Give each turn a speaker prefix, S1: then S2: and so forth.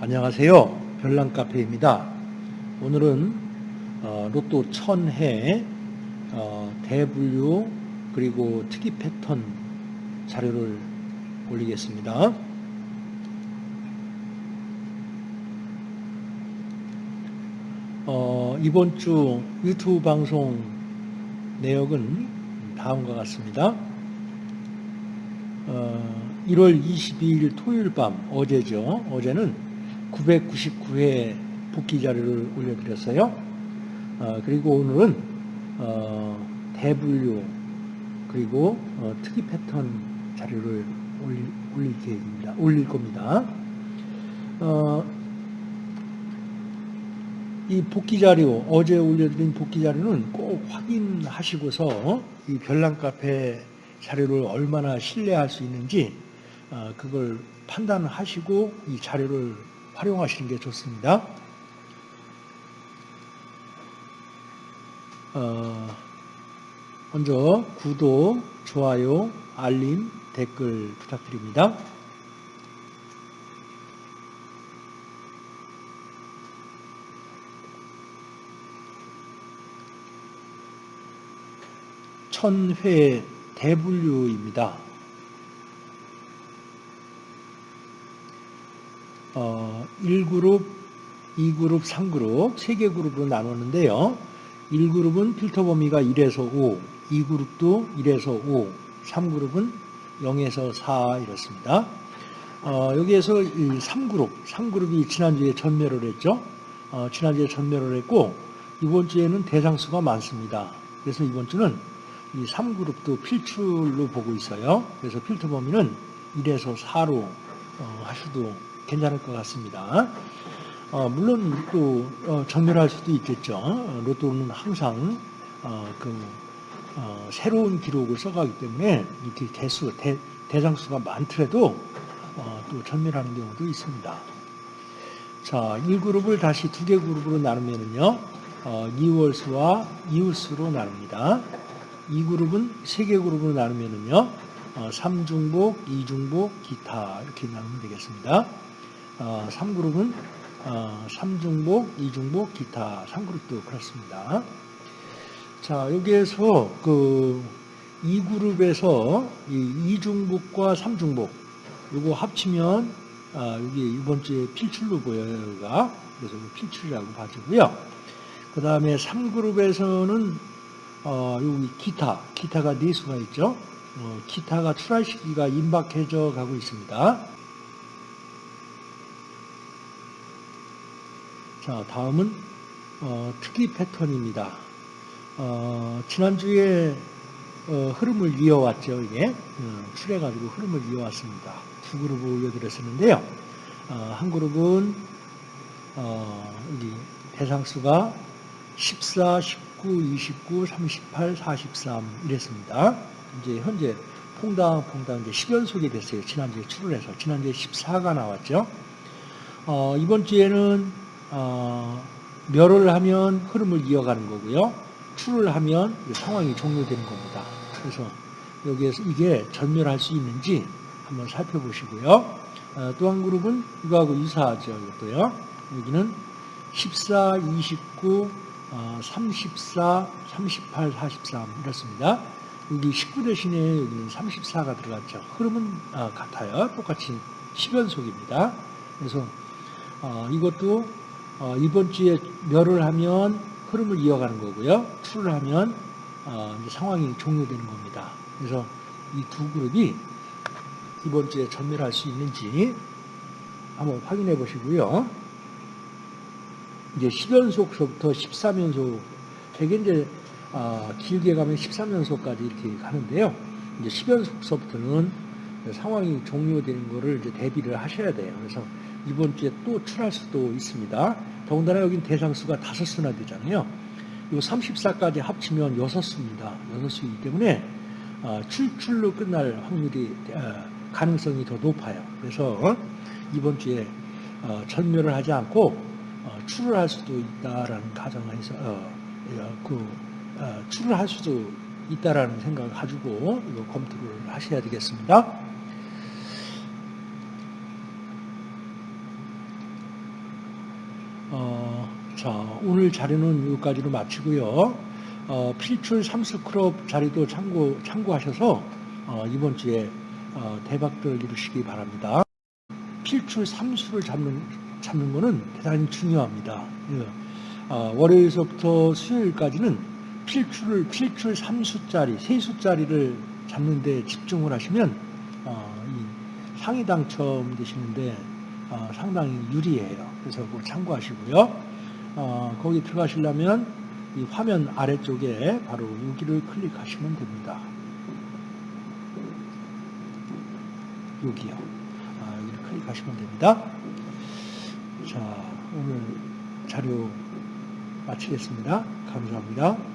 S1: 안녕하세요. 별난 카페입니다. 오늘은 어, 로또 천해 어, 대분류 그리고 특이 패턴 자료를 올리겠습니다. 어, 이번 주 유튜브 방송 내역은 다음과 같습니다. 어, 1월 22일 토요일 밤 어제죠. 어제는 999회 복귀 자료를 올려드렸어요. 어, 그리고 오늘은 어, 대분류 그리고 어, 특이 패턴 자료를 올릴, 올릴 계획입니다. 올릴 겁니다. 어, 이 복귀 자료, 어제 올려드린 복귀 자료는 꼭 확인하시고서 이 별난 카페 자료를 얼마나 신뢰할 수 있는지 어, 그걸 판단하시고 이 자료를 활용하시는 게 좋습니다. 어, 먼저 구독, 좋아요, 알림, 댓글 부탁드립니다. 천회 대분류입니다. 어, 1그룹, 2그룹, 3그룹, 3개 그룹으로 나눴는데요. 1그룹은 필터 범위가 1에서 5, 2그룹도 1에서 5, 3그룹은 0에서 4 이렇습니다. 어, 여기에서 3그룹, 3그룹이 지난주에 전멸을 했죠. 어, 지난주에 전멸을 했고 이번 주에는 대상수가 많습니다. 그래서 이번 주는 이 3그룹도 필출로 보고 있어요. 그래서 필터 범위는 1에서 4로 어, 하셔도 괜찮을 것 같습니다. 어, 물론 또 어, 전멸할 수도 있겠죠. 어, 로또는 항상 어, 그 어, 새로운 기록을 써가기 때문에 이렇게 대수 대, 대장수가 많더라도 어, 또 전멸하는 경우도 있습니다. 자, 1그룹을 다시 두 개 그룹으로 나누면은요, 어, 이월수와 이웃수로 나눕니다. 2그룹은 세 개 그룹으로 나누면은요, 어, 3중복, 2중복, 기타 이렇게 나누면 되겠습니다. 어, 3그룹은 어, 3중복, 2중복, 기타 3그룹도 그렇습니다. 자, 여기에서 그 2그룹에서 이 2중복과 3중복 이거 합치면 아, 여기 이번 주에 필출로 보여요, 여기가. 그래서 필출이라고 봐주고요. 그 다음에 3그룹에서는 어, 여기 기타, 기타가 네 수가 있죠. 어, 기타가 출할 시기가 임박해져 가고 있습니다. 자, 다음은 어, 특이 패턴입니다. 어, 지난주에 어, 흐름을 이어왔죠. 이게 어, 출해가지고 흐름을 이어왔습니다. 두 그룹을 올려드렸었는데요. 어, 한 그룹은 어, 여기 대상수가 14, 19, 29, 38, 43 이랬습니다. 이제 현재 퐁당 퐁당 이제 10연속이 됐어요. 지난주에 출을 해서 지난주에 14가 나왔죠. 어, 이번 주에는 어, 멸을 하면 흐름을 이어가는 거고요. 출을 하면 상황이 종료되는 겁니다. 그래서 여기에서 이게 전멸할 수 있는지 한번 살펴보시고요. 어, 또한 그룹은 이거하고 유사하죠. 이것도요. 여기는 14, 29, 어, 34, 38, 43 이렇습니다. 여기 19 대신에 여기는 34가 들어갔죠. 흐름은 아, 같아요. 똑같이 10연속입니다. 그래서 어, 이것도 어, 이번 주에 멸을 하면 흐름을 이어가는 거고요. 투를 하면 어, 상황이 종료되는 겁니다. 그래서 이 두 그룹이 이번 주에 전멸할 수 있는지 한번 확인해 보시고요. 이제 10연속서부터 13연속, 되게 이제 어, 길게 가면 13연속까지 이렇게 가는데요. 이제 10연속서부터는 상황이 종료되는 것을 이제 대비를 하셔야 돼요. 그래서 이번 주에 또 출할 수도 있습니다. 더군다나 여긴 대상수가 다섯 수나 되잖아요. 이 34까지 합치면 여섯 수입니다. 여섯 수이기 때문에 어, 출출로 끝날 확률이 어, 가능성이 더 높아요. 그래서 이번 주에 어, 전멸을 하지 않고 출을 할 수도 있다라는 가정에서 그 출을 할 수도 있다라는 생각을 가지고 이거 검토를 하셔야 되겠습니다. 자, 오늘 자료는 여기까지로 마치고요. 어, 필출 삼수 크롭 자료도 참고, 참고하셔서 어, 이번 주에 어, 대박들 이루시기 바랍니다. 필출 삼수를 잡는, 잡는 거는 대단히 중요합니다. 예. 어, 월요일서부터 수요일까지는 필출을, 필출 삼수짜리, 세수짜리를 잡는 데 집중을 하시면 어, 이 상위 당첨 되시는데 어, 상당히 유리해요. 그래서 그거 참고하시고요. 어, 거기 들어가시려면 이 화면 아래쪽에 바로 여기를 클릭하시면 됩니다. 여기요. 아, 여기를 클릭하시면 됩니다. 자, 오늘 자료 마치겠습니다. 감사합니다.